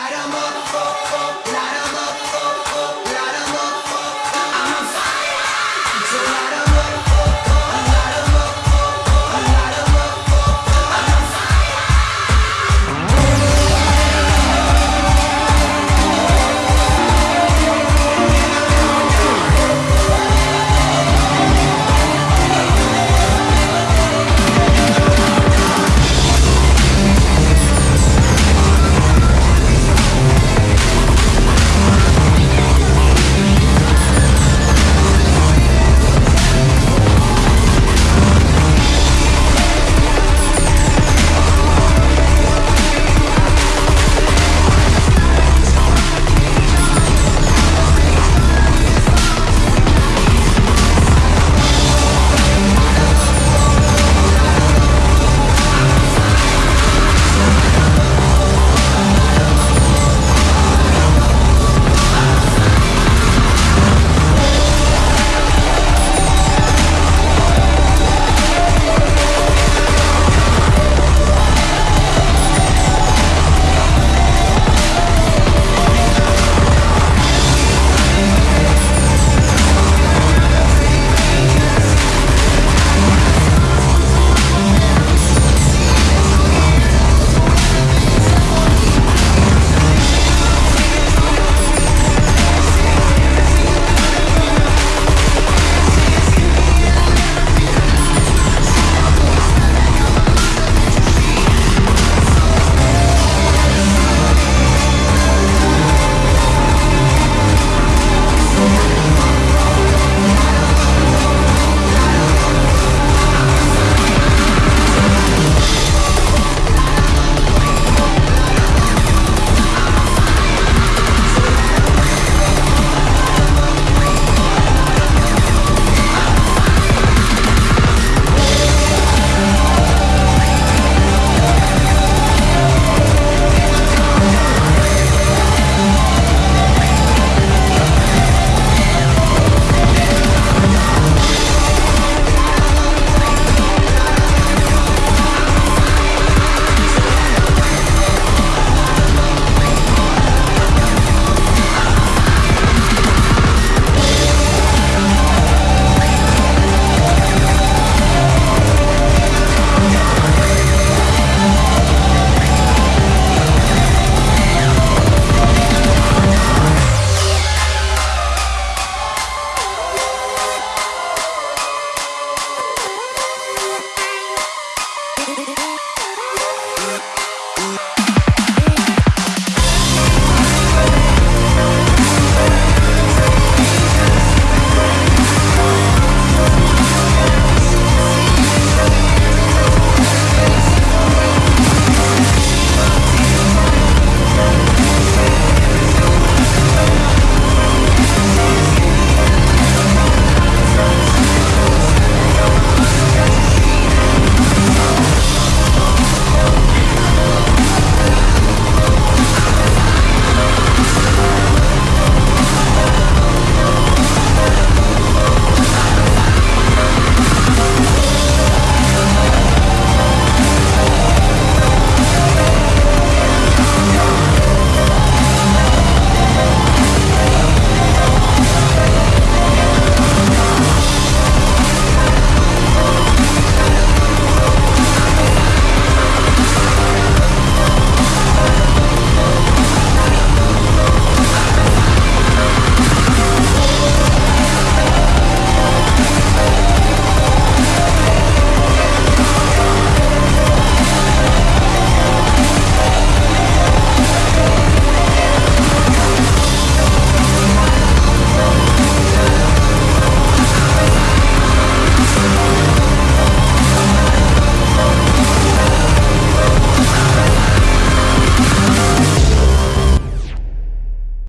I don't know.